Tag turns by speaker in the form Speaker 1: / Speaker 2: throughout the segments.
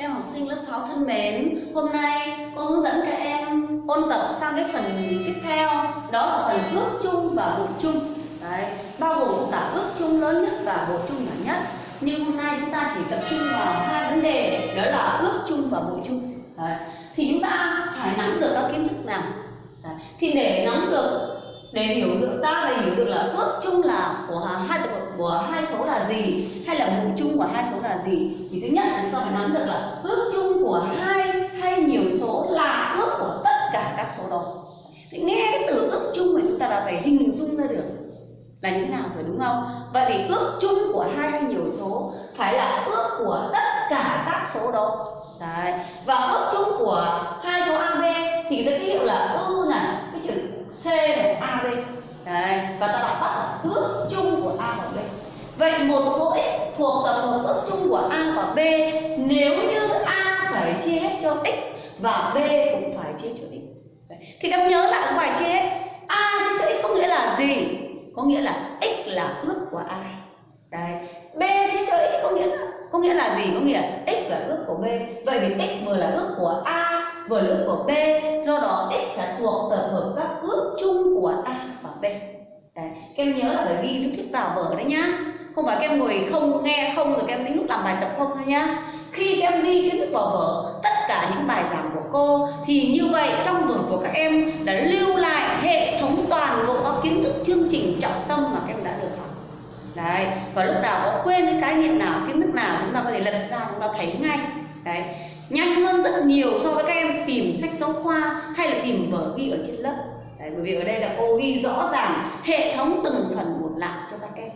Speaker 1: Các em học sinh lớp 6 thân mến, hôm nay cô hướng dẫn các em ôn tập sang cái phần tiếp theo Đó là phần ước chung và bộ chung Đấy, bao gồm cả ước chung lớn nhất và bộ chung nhỏ nhất Nhưng hôm nay chúng ta chỉ tập trung vào hai vấn đề Đó là ước chung và bộ chung Đấy. Thì chúng ta phải nắm được các kiến thức nào Đấy. Thì để nắm được để hiểu được ta là hiểu được là ước chung là của hai của hai số là gì, hay là mục chung của hai số là gì, thì thứ nhất là chúng ta phải nắm được là ước chung của hai hay nhiều số là ước của tất cả các số đó. Thì nghe cái từ ước chung thì chúng ta đã phải hình dung ra được là như thế nào rồi, đúng không? Vậy thì ước chung của hai hay nhiều số phải là ước của tất cả các số đó. Đấy. và ước chung của hai số AB thì ta ký hiệu là ư này, cái chữ C này AB Đấy. và ta đọc tắt là ước chung của A và B vậy một số x thuộc tập hợp ước chung của A và B, nếu như A phải chia hết cho x và B cũng phải chia cho x Đấy. thì các nhớ lại bài chia hết A chia cho x có nghĩa là gì có nghĩa là x là ước của A Đấy. B chia cho x có nghĩa là, có nghĩa là gì có nghĩa là x là ước của b vậy thì x vừa là ước của a vừa lúc của b, do đó x sẽ thuộc tập hợp các ước chung của a và b. Đấy, các em nhớ là phải ghi lý thuyết vào vở đấy nhá. Không phải các em ngồi không nghe không rồi các em đến lúc làm bài tập không thôi nhá. Khi các em ghi kiến thức vào vở, tất cả những bài giảng của cô, thì như vậy trong vở của các em đã lưu lại hệ thống toàn bộ các kiến thức chương trình trọng tâm mà các em đã được học. Đấy, và lúc nào có quên cái khái niệm nào, kiến thức nào, chúng ta có thể lật ra, chúng ta thấy ngay. Đấy nhanh hơn rất nhiều so với các em tìm sách giáo khoa hay là tìm vở ghi ở trên lớp đấy, bởi vì ở đây là cô ghi rõ ràng hệ thống từng phần một lại cho các em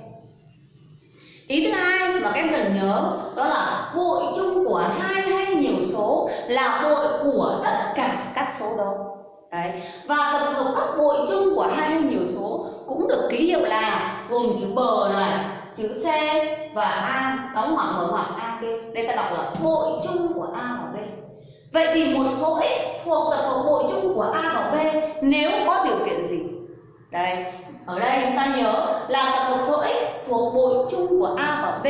Speaker 1: ý thứ hai mà các em cần nhớ đó là bội chung của hai hay nhiều số là bội của tất cả các số đó Đấy. Và tập hợp các bội chung của hai hay nhiều số cũng được ký hiệu là gồm chữ bờ này, chữ C và A đóng ngoặc mở ngoặc A B. Đây ta đọc là bội chung của A và B. Vậy thì một số x thuộc tập hợp bội chung của A và B nếu có điều kiện gì? Đây, ở đây chúng ta nhớ là tập hợp số x thuộc bội chung của A và B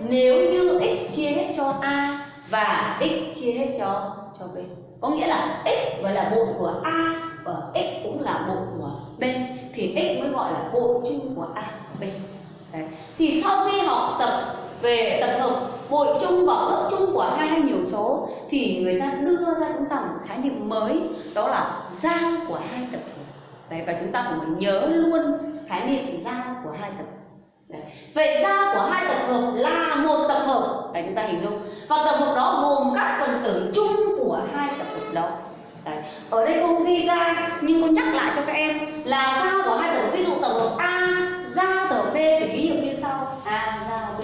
Speaker 1: nếu như x chia hết cho A và x chia hết cho cho B có nghĩa là x gọi là bội của a và x cũng là bội của b thì x mới gọi là bội chung của a và b Đấy thì sau khi học tập về tập hợp bội chung và ước chung của hai hay nhiều số thì người ta đưa ra chúng ta một khái niệm mới đó là giao của hai tập hợp. Đấy, và chúng ta cũng nhớ luôn khái niệm giao của hai tập hợp. Đấy. Vậy giao của hai tập hợp là một tập hợp. Đấy chúng ta hình dung. Và tập hợp đó gồm các phần tử chung của hai tập hợp đó. Đấy. Ở đây cô không ghi ra nhưng cô nhắc lại cho các em là giao của hai tập hợp. Ví dụ tập hợp A giao tập hợp B thì ký hiệu như sau A giao B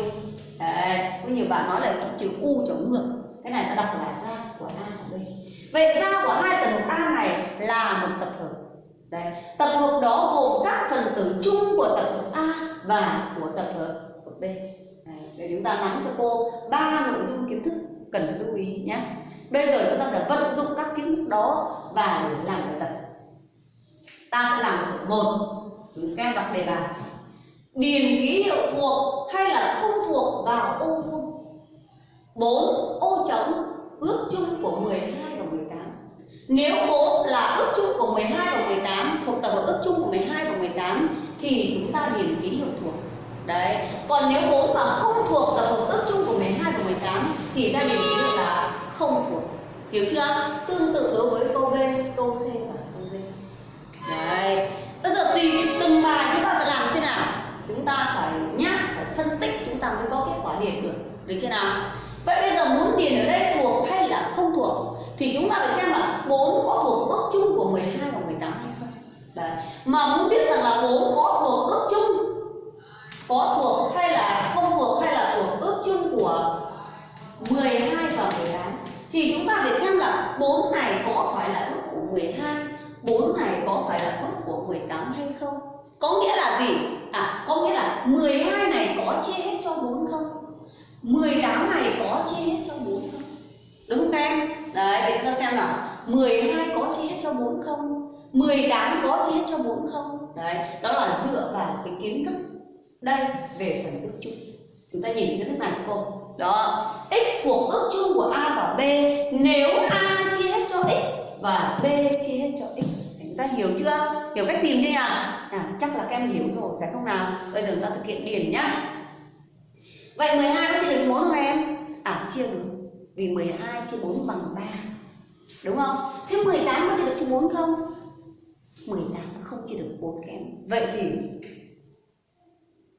Speaker 1: Đấy. Có nhiều bạn nói là cái chữ U chống ngược, Cái này ta đọc là da của A và B Vậy da của hai tập hợp A này là một tập hợp Đấy. Tập hợp đó gồm các phần tử chung của tập hợp A và của tập hợp của B. Đấy. Để chúng ta nắm cho cô ba nội dung kiến thức cần lưu ý nhé. Bây giờ chúng ta sẽ vận dụng các kiến thức đó và để làm bài tập. Ta sẽ làm tập một. Các em đọc đề bài. Điền ký hiệu thuộc hay là không thuộc vào ô vuông. 4. Ô trống ước chung của 12 và 18. Nếu 4 là ước chung của 12 và 18 thuộc tập hợp ước chung của 12 và 18 thì chúng ta điền ký hiệu thuộc. Đấy. Còn nếu 4 mà không thuộc tập hợp ước chung của 12 và 18 thì ta điền ký hiệu là không thuộc. Hiểu chưa? Tương tự đối với câu B, câu C và câu D. Đấy. Bây giờ tùy từng bài chúng ta sẽ làm thế nào? Chúng ta phải nhắc, phải phân tích chúng ta mới có kết quả điền được. Được chưa nào? Vậy bây giờ muốn điền ở đây thuộc hay là không thuộc thì chúng ta phải xem là bốn có thuộc ước chung của 12 và 18 hay không. Đấy. Mà muốn biết rằng là bốn có thuộc ước chung, có thuộc hay là không thuộc hay là thuộc ước chung của 12 và 18 thì chúng ta phải xem là bốn này có phải là ước của 12 bốn này có phải là ước của 18 hay không có nghĩa là gì à có nghĩa là 12 này có chia hết cho bốn không 18 này có chia hết cho 4 không? Đúng không các em? Đấy để chúng ta xem nào. 12 có chia hết cho 4 không? 18 có chia hết cho 4 không? Đấy đó là dựa vào cái kiến thức đây về phần ước chung. Chúng ta nhìn kiến thức này cho cô. Đó x thuộc ước chung của a và b. Nếu a chia hết cho x và b chia hết cho x. Chúng ta hiểu chưa? Hiểu cách tìm chưa nhỉ? À, chắc là các em hiểu rồi phải không nào? Bây giờ chúng ta thực hiện điền nhá vậy 12 có chia được 4 không em? À chia được. Vì 12 chia 4 bằng 3 đúng không? Thế 18 có chia được cho 4 không? 18 không chia được 4 kém. Em vậy thì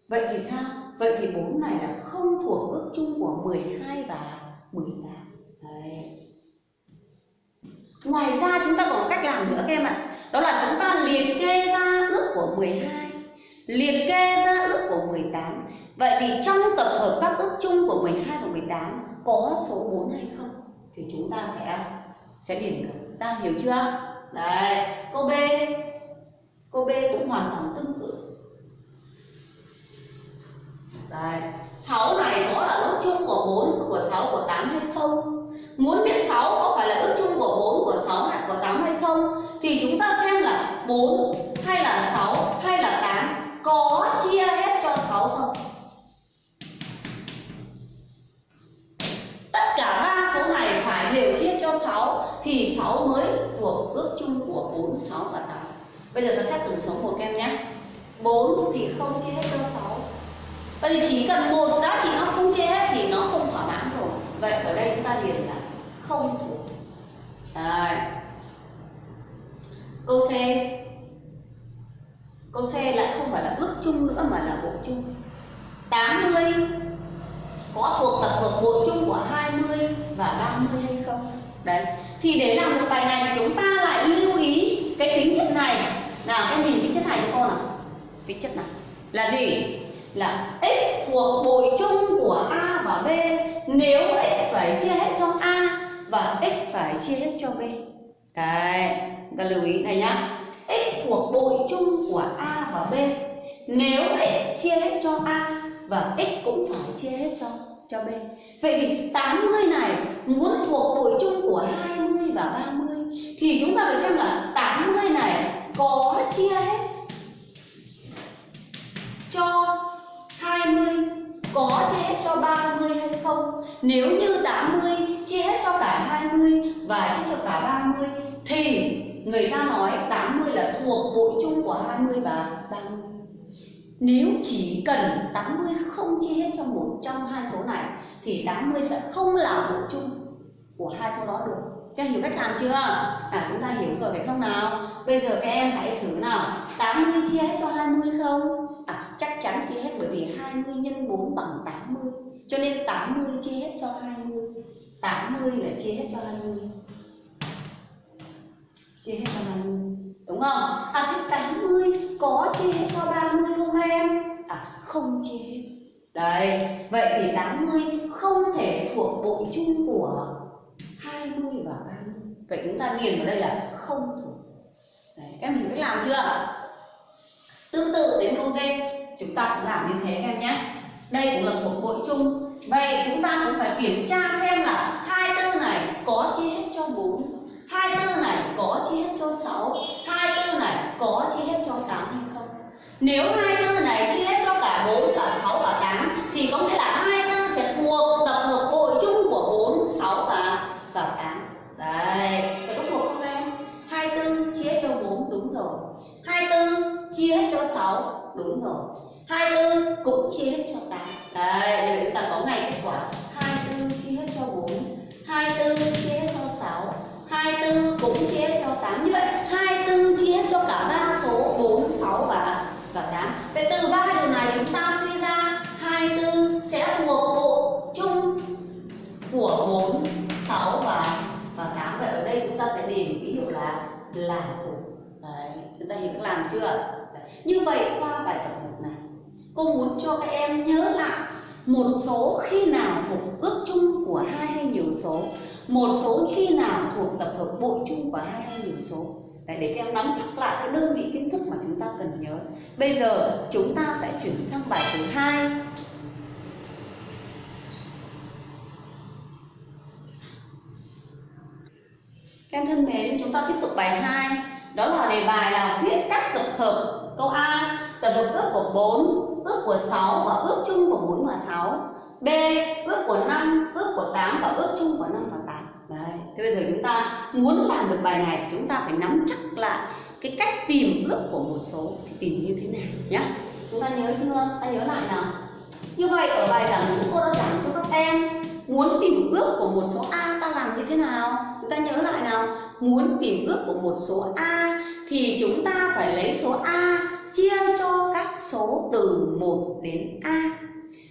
Speaker 1: vậy thì sao? Vậy thì 4 này là không thuộc ước chung của 12 và 18 Đấy. ngoài ra chúng ta còn có cách làm nữa các em ạ. Đó là chúng ta liệt kê ra ước của 12 liệt kê ra ước của 18 vậy thì trong tập hợp các ước chung của 12 và 18 có số 4 hay không thì chúng ta sẽ sẽ điền được ta hiểu chưa đấy câu B câu B cũng hoàn toàn tương tự Đấy, 6 này có là ước chung của 4, của 6, của 8 hay không? Muốn biết 6 có phải là ước chung của 4, của 6 hay của 8 hay không? Thì chúng ta xem là 4 hay là 6 hay là 8 có chia hết cho 6 không? Cả ba số này phải đều chia cho 6 thì 6 mới thuộc ước chung của 4, 6 và 8. Bây giờ ta xét từng số một em nhé. 4 thì không chia hết cho 6 Vậy thì chỉ cần một giá trị nó không chia hết thì nó không thỏa mãn rồi. Vậy ở đây chúng ta điền là không thuộc. Đấy. Câu C. Câu C lại không phải là ước chung nữa mà là bộ chung. 80 có thuộc tập hợp bộ chung của 20 và 30 hay không? Đấy. Thì để làm được bài này thì chúng ta lại lưu ý cái tính chất này. Nào, em nhìn tính chất này cho con nào. Tính chất này là gì? là x thuộc bội chung của a và b nếu x phải chia hết cho a và x phải chia hết cho b đấy ta lưu ý này nhá x thuộc bội chung của a và b nếu x chia hết cho a và x cũng phải chia hết cho cho b vậy thì 80 này muốn thuộc bội chung của 20 và 30 thì chúng ta phải xem là 80 này có chia hết cho 20 có chia hết cho 30 hay không? Nếu như 80 chia hết cho cả 20 và chia cho cả 30 thì người ta nói 80 là thuộc bội chung của 20 và 30. Nếu chỉ cần 80 không chia hết cho một trong hai số này, thì 80 sẽ không là bộ chung của hai số đó được. Các em hiểu cách làm chưa? À chúng ta hiểu rồi phải không nào? Bây giờ các em hãy thử nào 80 chia hết cho 20 không? À chắc chắn chia hết bởi vì 20 nhân 4 bằng 80 Cho nên 80 chia hết cho 20 80 là chia hết cho 20 Chia hết cho 20 Đúng không? À thế 80 có chia hết cho 30 không em? À không chia hết Đấy, vậy thì 80 không thể thuộc bộ chung của 20 và 30 Vậy chúng ta điền vào đây là không thuộc. Đấy, các em hiểu cách làm chưa? Tương tự đến câu D. Chúng ta cũng làm như thế các em nhé. Đây cũng là thuộc bộ chung. Vậy chúng ta cũng phải kiểm tra xem là hai tư này có chia hết cho 4 hai tư này có chia hết cho 6 hai tư này trong 8 hay không? Nếu 24 này chia hết cho cả 4, cả 6, cả 8 thì có nghĩa là 24 sẽ thuộc tập hợp hội chung của 4, 6 và và 8. Đấy, phải có thuộc không em? 24 chia hết cho 4 đúng rồi. 24 chia hết cho 6 đúng rồi. 24 cũng chia hết cho 8. đây để chúng ta có ngày kết quả. 24 chia hết cho 4, 24 chia hết cho 6, 24 cũng chia hết cho 8 như vậy. 24 chia hết cho cả 3 chúng ta hiểu cách làm chưa? Như vậy qua bài tập 1 này cô muốn cho các em nhớ lại một số khi nào thuộc ước chung của hai hay nhiều số. Một số khi nào thuộc tập hợp bội chung của hai hay nhiều số. Đấy, để các em nắm chắc lại cái đơn vị kiến thức mà chúng ta cần nhớ. Bây giờ chúng ta sẽ chuyển sang bài thứ hai. Các em thân mến chúng ta tiếp tục bài 2 đó là đề bài là viết các tập hợp câu A, tập hợp ước của 4 ước của 6 và ước chung của 4 và 6 B, ước của 5 ước của 8 và ước chung của 5 và 8 đấy, thế bây giờ chúng ta muốn làm được bài này, chúng ta phải nắm chắc lại cái cách tìm ước của một số, thì tìm như thế nào nhé chúng ta nhớ chưa? Ta nhớ lại nào. Như vậy, ở bài giảng chúng cô đã giảng cho các em muốn tìm ước của một số a, ta làm như thế nào? Chúng ta nhớ lại nào. Muốn tìm ước của một số a thì chúng ta phải lấy số a chia cho các số từ 1 đến a.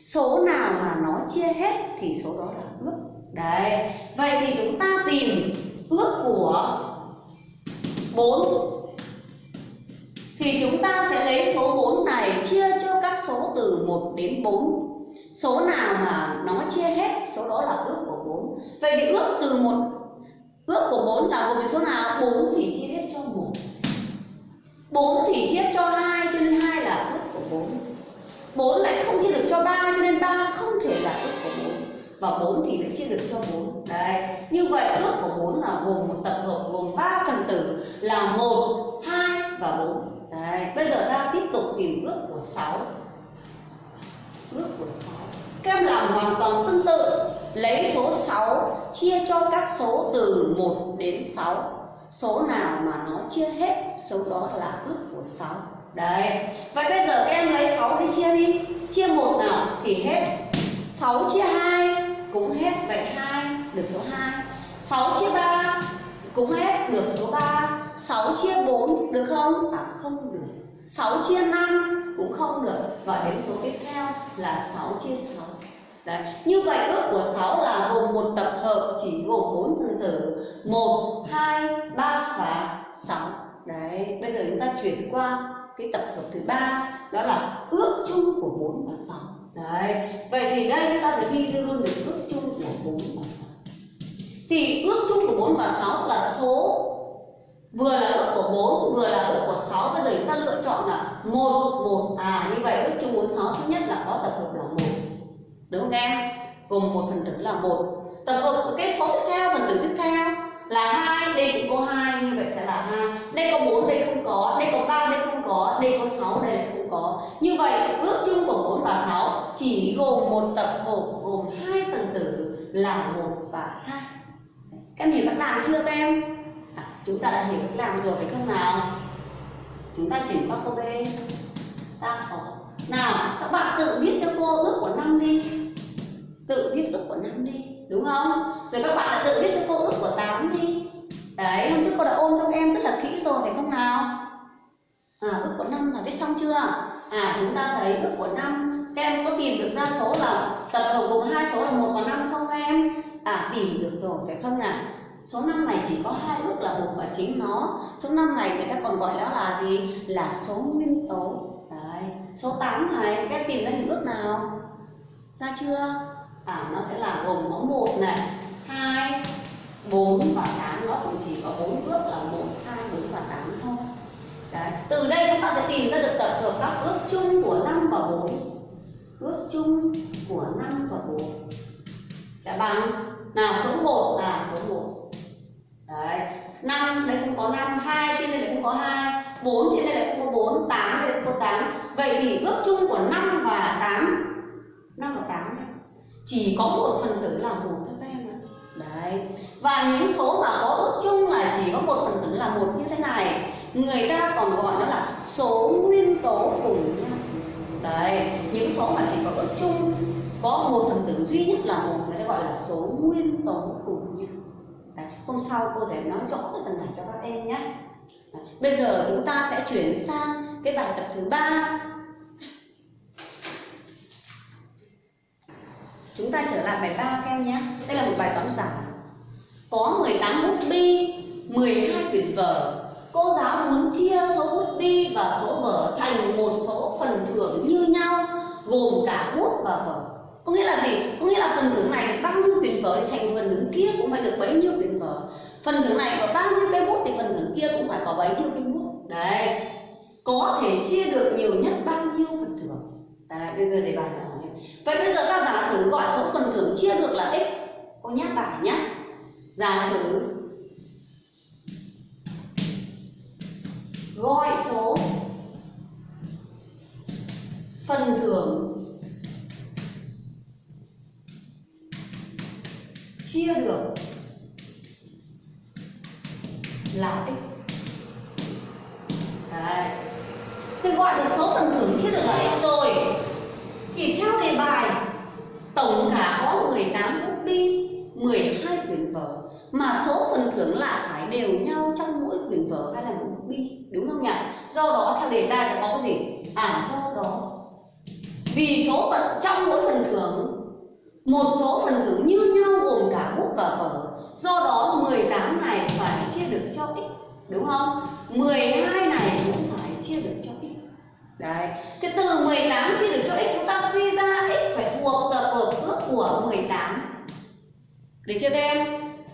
Speaker 1: Số nào mà nó chia hết thì số đó là ước. Đấy, vậy thì chúng ta tìm ước của 4 thì chúng ta sẽ lấy số 4 này chia cho các số từ 1 đến 4 số nào mà nó chia hết, số đó là ước của 4 vậy thì ước từ một, ước của 4 là gồm số nào? 4 thì chia hết cho 1 4 thì chia cho 2 cho nên 2 là ước của 4 4 lại không chia được cho 3 cho nên 3 không thể là ước của 4 và 4 thì lại chia được cho 4 đấy, như vậy ước của 4 là gồm một tập hợp, gồm 3 phần tử là 1 2 và 4 đấy, bây giờ ta tiếp tục tìm ước của 6 ước của 6 các em làm hoàn toàn tương tự. Lấy số 6 chia cho các số từ 1 đến 6 số nào mà nó chia hết, số đó là ước của 6 đấy. Vậy bây giờ các em lấy 6 đi chia đi. Chia 1 nào thì hết. 6 chia 2 cũng hết. Vậy 2 được số 2 6 chia 3 cũng hết, được số 3 6 chia 4 được không? À không được. 6 chia 5 cũng không được. Và đến số tiếp theo là 6 chia 6 Đấy. Như vậy ước của 6 là gồm một tập hợp chỉ gồm 4 phần tử. 1, 2, 3 và 6 Đấy, bây giờ chúng ta chuyển qua cái tập hợp thứ ba đó là ước chung của 4 và 6 Đấy, vậy thì đây chúng ta sẽ ghi luôn được ước chung của 4 và 6 Thì ước chung của 4 và 6 là số vừa là ước của 4 vừa là ước của 6 bây giờ chúng ta lựa chọn là một một. À như vậy ước chung 46 thứ nhất là có tập hợp là một. Đúng không em? Gồm một phần tử là một. Tập hợp cái số tiếp theo phần tử tiếp theo là hai, đây cũng có hai, như vậy sẽ là hai. Đây có bốn, đây không có. Đây có ba, đây không có. Đây có sáu, đây lại không có. Như vậy, ước chung của 4 và 6 chỉ gồm một tập hợp gồm hai phần tử là một và hai. Các em hiểu cách làm chưa các em? Chúng ta đã hiểu cách làm rồi phải không nào. Chúng ta chuyển qua câu b. Ta có. Nào, các bạn tự viết cho cô ước của năm đi. Tự viết ước của năm đi, đúng không? Rồi các bạn đã tự viết cho cô ước của 8 đi. Đấy, hôm trước cô đã ôn cho em rất là kỹ rồi, phải không nào? À ước của năm là viết xong chưa? À chúng ta thấy ước của năm. Các em có tìm được ra số là, tập hợp gồm hai số là một và năm không em? À tìm được rồi, phải không nào? Số năm này chỉ có hai ước là một và chính nó. Số năm này người ta còn gọi đó là gì? Là số nguyên tố. Đấy. Số 8 này, các tìm ra những ước nào? Ra chưa? À nó sẽ là gồm có một này, hai, bốn và tám. Nó cũng chỉ có bốn ước là một, hai, bốn và tám thôi. Đấy. từ đây chúng ta sẽ tìm ra được tập hợp các ước chung của năm và bốn. Ước chung của năm và bốn. Sẽ bằng. Nào, số 1 là số 1 đấy. 5 đây không có 5 2 trên đây lại không có 2 4 trên đây lại không có 4 8 đây lại không có 8 vậy thì ước chung của 5 và 8 5 và 8 này, chỉ có một phần tử là một thôi các em ạ. Đấy. Và những số mà có ước chung là chỉ có một phần tử là một như thế này. Người ta còn gọi nó là số nguyên tố cùng nhau. Đấy. Những số mà chỉ có ước chung, có một phần tử duy nhất là một, người ta gọi là số nguyên tố cùng hôm sau cô sẽ nói rõ cái phần này cho các em nhé bây giờ chúng ta sẽ chuyển sang cái bài tập thứ ba Chúng ta trở lại bài ba các em nhé. Đây là một bài toán giải. Có 18 bút bi, 12 quyển vở. Cô giáo muốn chia số bút bi và số vở thành một số phần thưởng như nhau, gồm cả bút và vở. Có nghĩa là gì? Có nghĩa là phần thưởng này được bao nhiêu quyền vở thì thành phần thưởng kia cũng phải được bấy nhiêu quyền vở. Phần thưởng này có bao nhiêu cây bút thì phần thưởng kia cũng phải có bấy nhiêu cây bút. Đấy. Có thể chia được nhiều nhất bao nhiêu phần thưởng. Đấy, bây giờ đề bài là Vậy bây giờ ta giả sử gọi số phần thưởng chia được là x Cô nhắc bài nhé Giả sử gọi số phần thưởng số phần thưởng chia được là x rồi Thì theo đề bài, Tổng cả có 18 bút bi 12 quyển vở, Mà số phần thưởng lại phải đều nhau trong mỗi quyển vở hay là một bút bi, Đúng không nhỉ? Do đó, theo đề ta sẽ có cái gì? À do đó Vì số phần trong mỗi phần thưởng, Một số phần thưởng như nhau gồm cả bút và vở Do đó 18 này phải chia được cho x, Đúng không? 12 này cũng phải chia được cho Đấy Thế từ 18 chia được cho x, chúng ta suy ra x phải thuộc tập hợp ước của 18 Được chưa các em?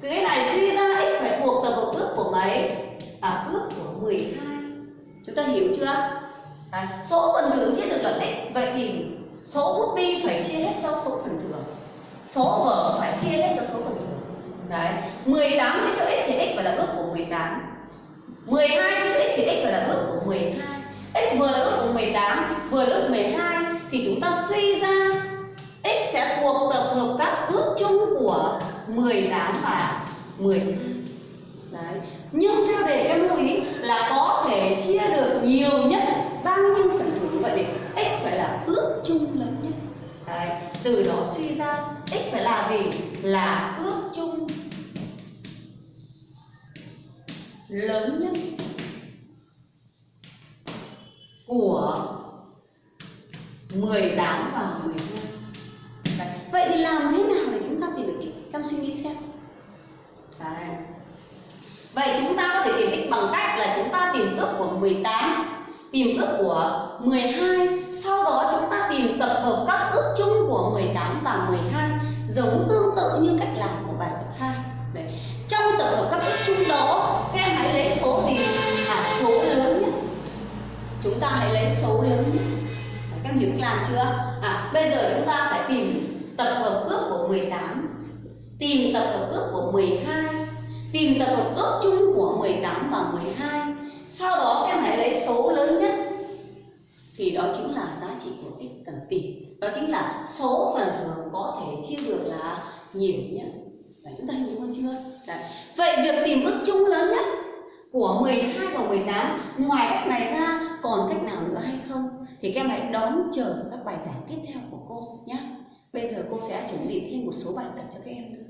Speaker 1: Cái này suy ra x phải thuộc tập hợp ước của mấy? À ước của 12 Chúng ta hiểu chưa? Đấy. Số phần thưởng chia được là x, Vậy thì số bút bi phải chia hết cho số phần thưởng Số vở phải chia hết cho số phần thưởng Đấy 18 chia cho x thì x phải là ước của 18 12 chia cho x thì x phải là ước của 12 x vừa là ước 18 vừa lớp 12 thì chúng ta suy ra x sẽ thuộc tập hợp các ước chung của 18 và 12 Đấy. Nhưng theo đề các lưu ý là có thể chia được nhiều nhất, bao nhiêu phần thưởng vậy thì x phải là ước chung lớn nhất Đấy. Từ đó suy ra x phải là gì? Là ước chung lớn nhất của 18 và 12 Đấy. Vậy thì làm thế nào để chúng ta tìm được x? Em suy nghĩ xem Đấy. Vậy chúng ta có thể tìm x bằng cách là chúng ta tìm ước của 18 Tìm ước của 12 Sau đó chúng ta tìm tập hợp các ước chung của 18 và 12 Giống tương tự như cách làm ta hãy lấy số lớn Các em hiểu cách làm chưa? À, bây giờ chúng ta phải tìm tập hợp ước của 18 Tìm tập hợp ước của 12 Tìm tập hợp ước chung của 18 và 12 Sau đó các em hãy lấy số lớn nhất. Thì đó chính là giá trị của x cần tìm. Đó chính là số phần thưởng có thể chia được là nhiều nhất. Đấy, chúng ta hiểu không chưa? Đấy. Vậy việc tìm ước chung lớn nhất của 12 và 18 Ngoài cách này ra còn cách nào nữa hay không? Thì các em hãy đón chờ các bài giảng tiếp theo của cô nhé. Bây giờ cô sẽ chuẩn bị thêm một số bài tập cho các em nữa.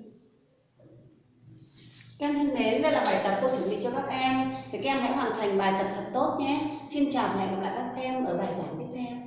Speaker 1: Các em thân mến, đây là bài tập cô chuẩn bị cho các em. Thì các em hãy hoàn thành bài tập thật tốt nhé. Xin chào và hẹn gặp lại các em ở bài giảng tiếp theo.